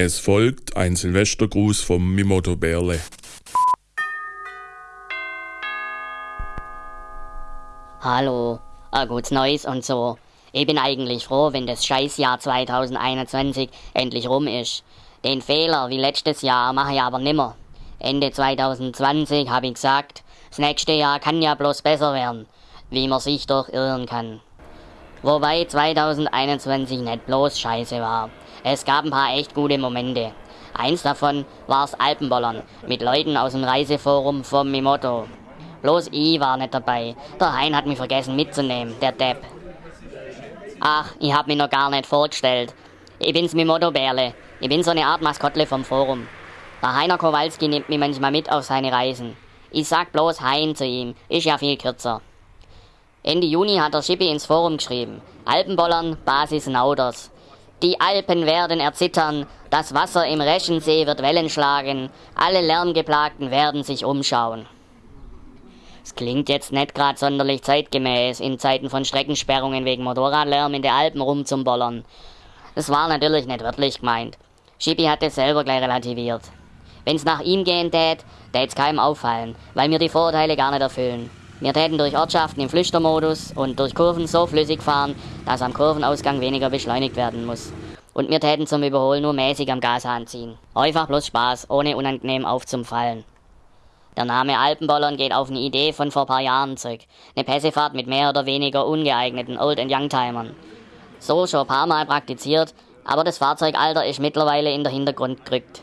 Es folgt ein Silvestergruß vom Mimoto Bärle. Hallo, ein gutes Neues und so. Ich bin eigentlich froh, wenn das Scheißjahr 2021 endlich rum ist. Den Fehler wie letztes Jahr mache ich aber nimmer. Ende 2020 habe ich gesagt, das nächste Jahr kann ja bloß besser werden, wie man sich doch irren kann. Wobei 2021 nicht bloß scheiße war. Es gab ein paar echt gute Momente. Eins davon war's Alpenbollern mit Leuten aus dem Reiseforum vom Mimoto. Bloß ich war nicht dabei. Der Hein hat mich vergessen mitzunehmen, der Depp. Ach, ich hab mich noch gar nicht vorgestellt. Ich bin's Mimoto Bärle. Ich bin so eine Art Maskottle vom Forum. Der Heiner Kowalski nimmt mich manchmal mit auf seine Reisen. Ich sag bloß Hein zu ihm, ist ja viel kürzer. Ende Juni hat der Schippi ins Forum geschrieben. Alpenbollern, Basis Nauders. Die Alpen werden erzittern, das Wasser im Reschensee wird Wellen schlagen, alle Lärmgeplagten werden sich umschauen. Es klingt jetzt nicht gerade sonderlich zeitgemäß, in Zeiten von Streckensperrungen wegen Motorradlärm in den Alpen rumzumbollern. Das war natürlich nicht wörtlich gemeint. Schippi hat es selber gleich relativiert. Wenn's nach ihm gehen tät, tät's keinem auffallen, weil mir die Vorurteile gar nicht erfüllen. Wir täten durch Ortschaften im Flüchtermodus und durch Kurven so flüssig fahren, dass am Kurvenausgang weniger beschleunigt werden muss. Und wir täten zum Überholen nur mäßig am Gashahn ziehen. Einfach bloß Spaß, ohne unangenehm aufzumfallen. Der Name Alpenbollern geht auf eine Idee von vor paar Jahren zurück. Eine Pässefahrt mit mehr oder weniger ungeeigneten Old- and Youngtimern. So schon ein paar Mal praktiziert, aber das Fahrzeugalter ist mittlerweile in der Hintergrund gerückt.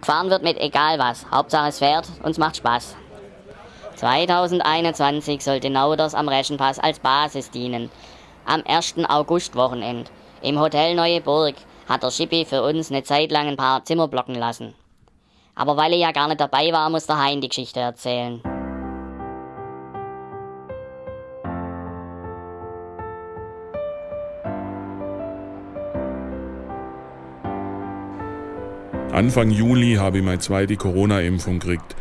Gefahren wird mit egal was, Hauptsache es fährt und es macht Spaß. 2021 sollte Nauders am Reschenpass als Basis dienen. Am 1. August-Wochenend im Hotel Neue Burg hat der Schippi für uns eine Zeit lang ein paar Zimmer blocken lassen. Aber weil er ja gar nicht dabei war, muss der Hein die Geschichte erzählen. Anfang Juli habe ich meine zweite Corona-Impfung gekriegt.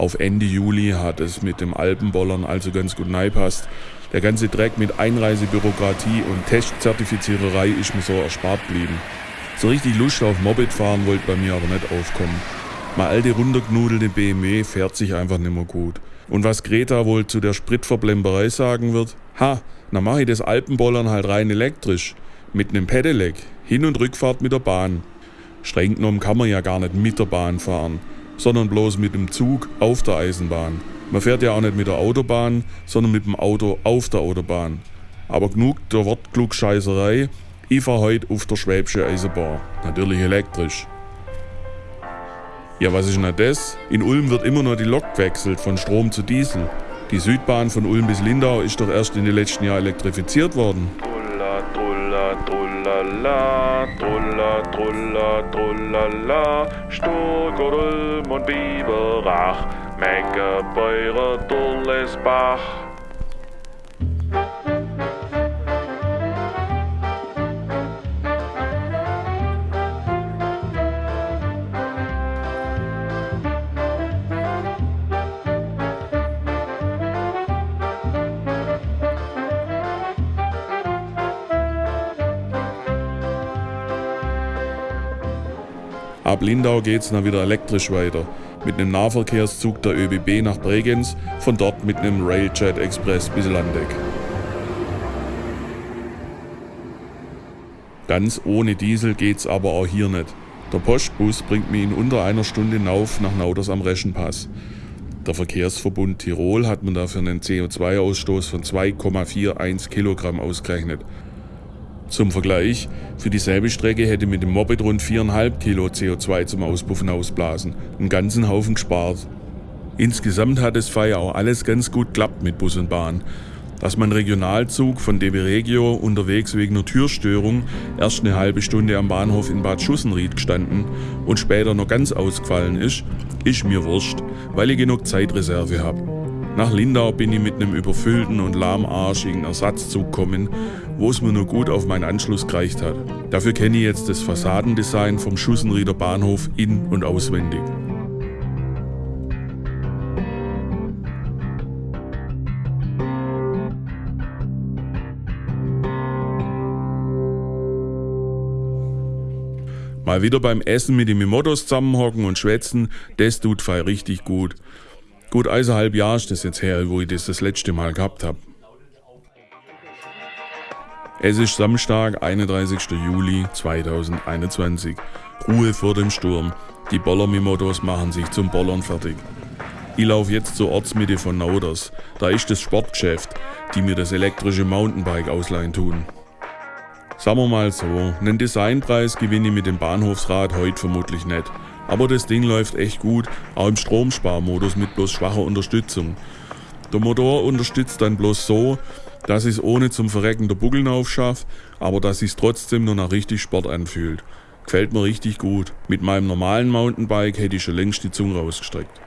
Auf Ende Juli hat es mit dem Alpenbollern also ganz gut neipasst. Der ganze Dreck mit Einreisebürokratie und Testzertifiziererei ist mir so erspart geblieben. So richtig Lust auf Moped fahren wollte bei mir aber nicht aufkommen. Mein alte runtergenudelte BMW fährt sich einfach nicht mehr gut. Und was Greta wohl zu der Spritverblemberei sagen wird? Ha, dann mache ich das Alpenbollern halt rein elektrisch. Mit nem Pedelec. Hin- und Rückfahrt mit der Bahn. Streng genommen kann man ja gar nicht mit der Bahn fahren, sondern bloß mit dem Zug auf der Eisenbahn. Man fährt ja auch nicht mit der Autobahn, sondern mit dem Auto auf der Autobahn. Aber genug der Wortklugscheißerei. Ich fahre heute auf der Schwäbische Eisenbahn. Natürlich elektrisch. Ja, was ist denn das? In Ulm wird immer noch die Lok gewechselt von Strom zu Diesel. Die Südbahn von Ulm bis Lindau ist doch erst in den letzten Jahren elektrifiziert worden. Trulla, trulla, trullala, trulla, trulla, trullala, Sturgott, Ulm und Biberach, Meckerbeurer, Dullesbach. Ab Lindau geht's dann wieder elektrisch weiter. Mit einem Nahverkehrszug der ÖBB nach Bregenz, von dort mit einem Railjet Express bis Landeck. Ganz ohne Diesel geht's aber auch hier nicht. Der Postbus bringt mich in unter einer Stunde nauf nach Nauders am Reschenpass. Der Verkehrsverbund Tirol hat mir dafür einen CO2-Ausstoß von 2,41 Kilogramm ausgerechnet. Zum Vergleich, für dieselbe Strecke hätte mit dem Moped rund 4,5 Kilo CO2 zum Auspuffen ausblasen. Einen ganzen Haufen gespart. Insgesamt hat es Feier auch alles ganz gut klappt mit Bus und Bahn. Dass mein Regionalzug von DB Regio unterwegs wegen einer Türstörung erst eine halbe Stunde am Bahnhof in Bad Schussenried gestanden und später noch ganz ausgefallen ist, ist mir wurscht, weil ich genug Zeitreserve habe. Nach Lindau bin ich mit einem überfüllten und lahmarschigen Ersatzzug gekommen, wo es mir nur gut auf meinen Anschluss gereicht hat. Dafür kenne ich jetzt das Fassadendesign vom Schussenrieder Bahnhof in- und auswendig. Mal wieder beim Essen mit dem Mottos zusammenhocken und schwätzen, das tut fei richtig gut. Gut eineinhalb Jahre ist das jetzt her, wo ich das das letzte Mal gehabt habe. Es ist Samstag, 31. Juli 2021. Ruhe vor dem Sturm. Die Bollermimotos machen sich zum Bollern fertig. Ich laufe jetzt zur Ortsmitte von Nauders. Da ist das Sportgeschäft, die mir das elektrische Mountainbike ausleihen tun. Sagen wir mal so, einen Designpreis gewinne ich mit dem Bahnhofsrad heute vermutlich nicht. Aber das Ding läuft echt gut, auch im Stromsparmodus mit bloß schwacher Unterstützung. Der Motor unterstützt dann bloß so, dass ich es ohne zum Verrecken der Buckeln aufschaffe, aber dass es trotzdem nur nach richtig Sport anfühlt. Gefällt mir richtig gut. Mit meinem normalen Mountainbike hätte ich schon längst die Zunge rausgestreckt.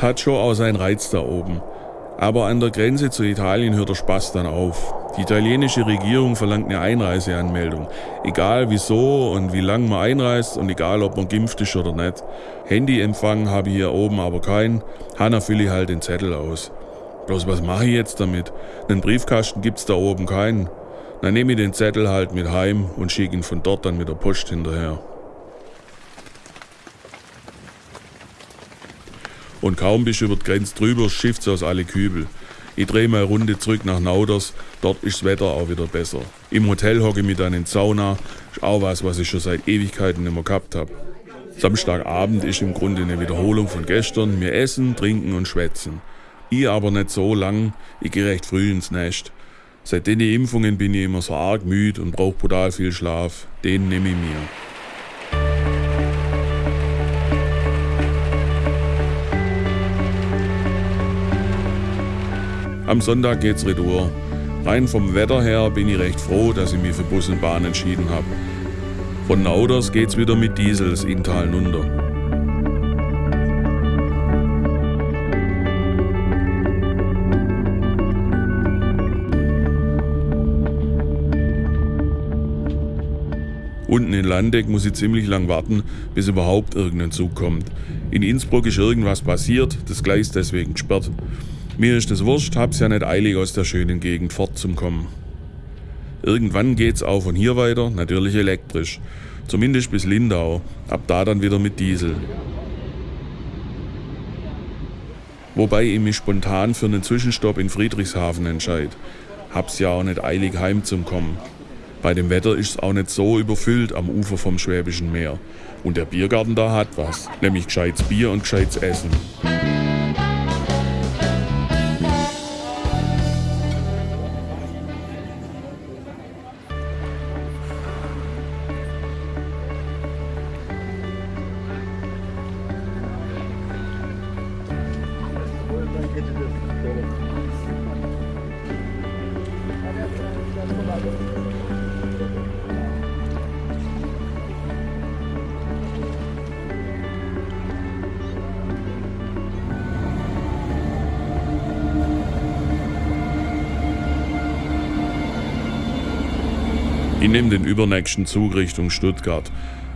Hat schon auch seinen Reiz da oben. Aber an der Grenze zu Italien hört der Spaß dann auf. Die italienische Regierung verlangt eine Einreiseanmeldung. Egal wieso und wie lang man einreist und egal ob man geimpft ist oder nicht. Handyempfang habe ich hier oben aber keinen. Hanna fülle ich halt den Zettel aus. Bloß was mache ich jetzt damit? Einen Briefkasten gibt's da oben keinen. Dann nehme ich den Zettel halt mit heim und schicke ihn von dort dann mit der Post hinterher. Und kaum bist du über die Grenze drüber, schifft's aus alle Kübel. Ich drehe mal Runde zurück nach Nauders, dort ist das Wetter auch wieder besser. Im Hotel hocke ich mich dann in Sauna, ist auch was, was ich schon seit Ewigkeiten nicht mehr gehabt habe. Samstagabend ist im Grunde eine Wiederholung von gestern. Wir essen, trinken und schwätzen. Ich aber nicht so lang, ich gehe recht früh ins Nest. Seit den Impfungen bin ich immer so arg müde und brauche brutal viel Schlaf. Den nehme ich mir. Am Sonntag geht's retour. Rein vom Wetter her bin ich recht froh, dass ich mich für Bus und Bahn entschieden habe. Von Nauders geht's wieder mit Diesels in Tal nunter. Unten in Landeck muss ich ziemlich lang warten, bis überhaupt irgendein Zug kommt. In Innsbruck ist irgendwas passiert, das Gleis deswegen gesperrt. Mir ist es wurscht, hab's ja nicht eilig aus der schönen Gegend fortzukommen. Irgendwann geht's auch von hier weiter, natürlich elektrisch. Zumindest bis Lindau, ab da dann wieder mit Diesel. Wobei ich mich spontan für einen Zwischenstopp in Friedrichshafen entscheide. Hab's ja auch nicht eilig heim zum Kommen. Bei dem Wetter ist's auch nicht so überfüllt am Ufer vom Schwäbischen Meer. Und der Biergarten da hat was, nämlich gescheites Bier und gescheites Essen. Ich nehme den übernächsten Zug Richtung Stuttgart.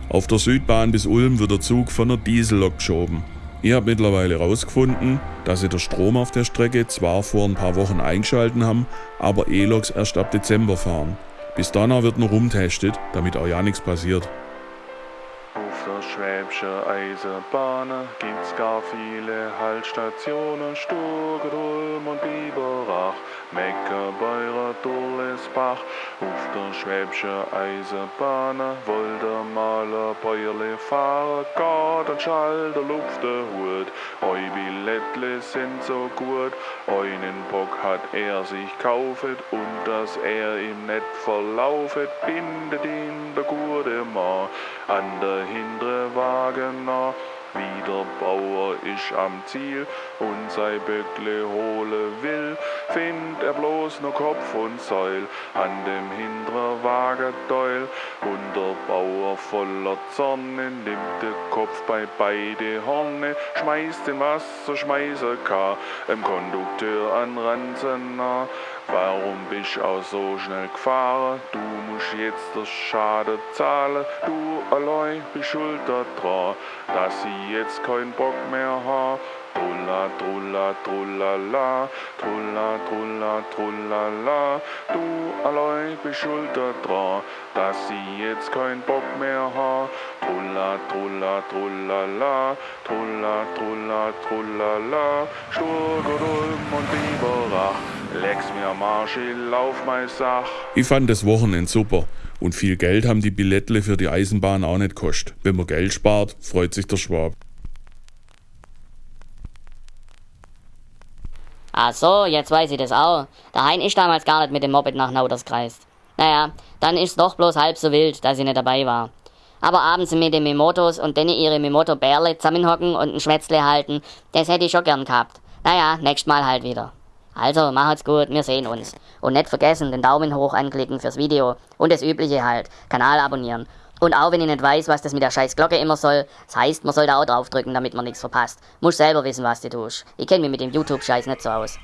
Auf der Südbahn bis Ulm wird der Zug von der Diesellok geschoben. Ich habe mittlerweile herausgefunden, dass sie der Strom auf der Strecke zwar vor ein paar Wochen eingeschalten haben, aber E-Loks erst ab Dezember fahren. Bis dahin wird nur rumtestet, damit auch ja nichts passiert. Schwäbische Eisenbahn gibt's gar viele Haltstationen, Sturgel, Ulm und Biberach, Mecke, Beurer, Durlesbach. Auf der Schwäbische Eisenbahn wollte mal ein Bäuerle fahren, Schall der Luft der Hut. Eu Billettle sind so gut, einen Bock hat er sich kaufet und dass er ihm net verlaufet, bindet ihn der gute Mann an der hindere Wagener. Wie der Bauer ist am Ziel und sein Böckle hole will, find er bloß nur Kopf und Säul an dem hinderen Wagedeul. Und der Bauer voller Zorne nimmt den Kopf bei beide Horne, schmeißt den Wasser, schmeißer kann, im Kondukteur an Ranzen nah. Warum bist auch so schnell gefahren? Du musst jetzt das Schade zahlen. Du allein bist schuld daran, dass ich jetzt keinen Bock mehr ha. Trulla, trulla, trullala, trulla, trulla, trullala. Du allein bist schuld daran, dass ich jetzt keinen Bock mehr ha. Trulla, trulla, trullala, trulla, trulla, trullala. Sturgel, Ulm und Biberach. Lex mir am Arsch, ich lauf mein Sach. Ich fand das Wochenende super und viel Geld haben die Billettle für die Eisenbahn auch nicht kostet. Wenn man Geld spart, freut sich der Schwab. Ach so, jetzt weiß ich das auch. Der Hein ist damals gar nicht mit dem Moped nach Nauders gereist. Naja, dann ist's doch bloß halb so wild, dass ich nicht dabei war. Aber abends mit den Mimotos und denen ihre Mimoto-Bärle zusammenhocken und ein Schwätzle halten, das hätte ich schon gern gehabt. Naja, nächstes Mal halt wieder. Also, macht's gut, wir sehen uns. Und nicht vergessen, den Daumen hoch anklicken fürs Video. Und das Übliche halt, Kanal abonnieren. Und auch wenn ich nicht weiß, was das mit der scheiß Glocke immer soll, das heißt, man soll da auch draufdrücken, damit man nichts verpasst. Muss selber wissen, was du tust. Ich kenne mich mit dem YouTube-Scheiß nicht so aus.